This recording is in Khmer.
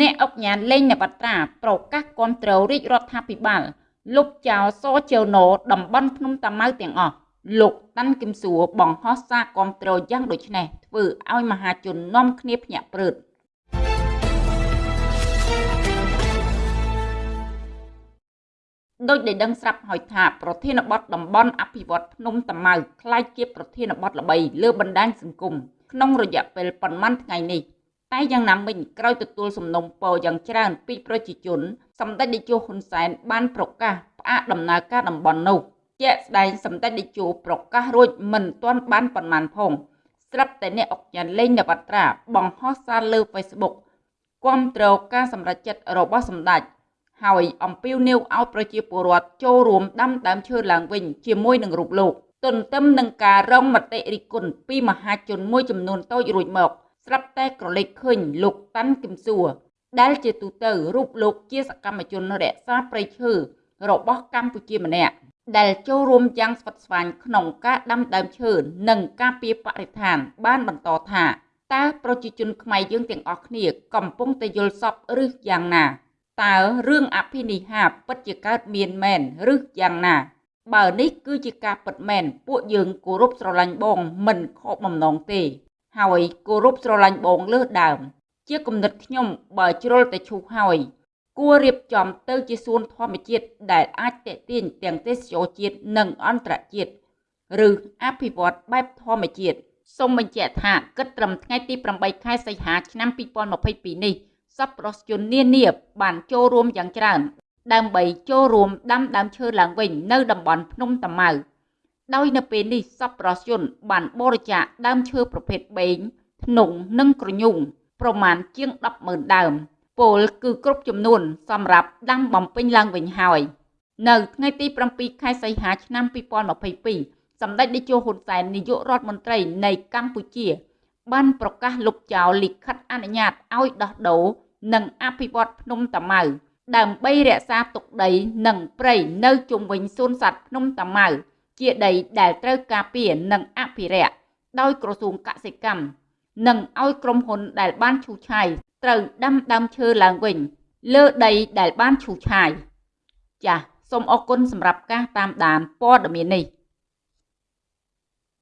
អ្នកអង្គញានលេងនបត្រាប្រកាសគាំទ្ររាជរដ្ឋាភិបាលលុបចោលសជើណូតំបន់ភ្នំតាម៉ៅទាំងអស់លោកតាន់គឹមសួរបង្ហោះសារគាំទ្រយ៉ាងដូចនេះធ្វើឲ្យមហាជននាំគ្នាភ្ញាក់ព្រឹតដោយដែលដឹងស្រាប់ហើយថាប្រធានបទតំបន់អភិវឌ្ឍភ្នំតាម៉ៅខ្លាយជាប្រធានបទល្បីលើបណ្ដាញសង្គមក្នុងរយៈពេលប៉ុន្មានថ្ងៃនេះ តែយ៉ាងណាមិញក្រោយទទួលសំណុំពរយ៉ាងច្រើនពីប្រជាជនសម្ដេចតេជោហ៊ុនសែនបានប្រកាសផ្អាកដំណើរការតំបន់នោះជាក់ស្ដែងសម្ដេចតេជោប្រកាសរួចមិនទាន់បានប៉ុន្មានផងស្រាប់តែអ្នកអុកញ៉ានលេងនវត្រាបង្ហោះសារលើ Facebook គាំទ្រការសម្រេចចិត្តរបស់សម្ដេចហើយអំពាវនាវឲ្យប្រជាពលរដ្ឋចូលរួមដាំដើមឈើឡើងវិញជាមួយនឹងរូបលោកទន្ទឹមនឹងការរងមតិរិះគន់ពីមហាជនមួយចំនួនតូចរួចមក ស្រាប់តែក្រឡេកឃើញលោកតាន់គឹមសួរដែលជាទូទៅរូបលោកជាសកម្មជនរក្សាព្រៃឈើរបស់កម្ពុជាម្នាក់ដែលចូលរួមយ៉ាងស្វិតស្វាញក្នុងការដាំដើមឈើនិងការពារបរិស្ថាន បានបន្តថាតើប្រជាជនខ្មែរយើងទាំងអស់គ្នាកំពុងតែយល់សពឬយ៉ាងណាតើរឿងអភិនិហាពិតជាកើតមានមែនឬយ៉ាងណា បើនេះគឺជាការពិតមែនពួកយើងគោរពស្រឡាញ់បងមិនខកបំណងទេ ហើយគោរពស្រឡាញ់បងលើសដើម ជាគំនិតខ្ញុំបើជ្រុលតែឈូសហើយគួររៀបចំទៅជាសួនធម្មជាតិដែលអាចតេទៀងទាំងទេសចរជាតិនិងអន្តរជាតិឬអភិវឌ្ឍបែបធម្មជាតិសូមបញ្ជាក់ថាគិតត្រឹមថ្ងៃទី8ខែសីហាឆ្នាំ2022នេះសប្បុរសជននានាបានចូលរួមយ៉ាងច្រើន ដើម្បីចូលរួមដាំដើមឈើឡើងវិញនៅតំបន់ភ្នំតាម៉ៅ ដោយនៅពេលនេះសប្បុរសជនបានបរិច្ចាគដើមឈើប្រភេទបេងធ្នង់និងក្រញូងប្រមាណជាង100000ដើមពលគឺគ្រប់ចំនួន សម្រាប់ដាំបំពេញឡើងវិញហើយនៅថ្ងៃទី7ខែសីហាឆ្នាំ2022សម្ដេចតេជោហ៊ុនសែននាយករដ្ឋមន្ត្រីនៃកម្ពុជា បានប្រកាសលុបចោលលិខិតអនុញ្ញាតឲ្យដោះដូរនិងអភិវឌ្ឍភ្នំតាម៉ៅដើម្បីរក្សាទុកដីនិងព្រៃនៅជុំវិញសួនសត្វភ្នំតាម៉ៅ ជាដីដែលត្រូវការពារនិងអភិរក្សដោយក្រសួងកសិកម្មនិងឲ្យក្រុមហ៊ុនដែលបានឈូសឆាយត្រូវដាំដើមឈើឡើងវិញ លើដីដែលបានឈូសឆាយចាសសូមអរគុណសម្រាប់ការតាមដានព័ត៌មាននេះ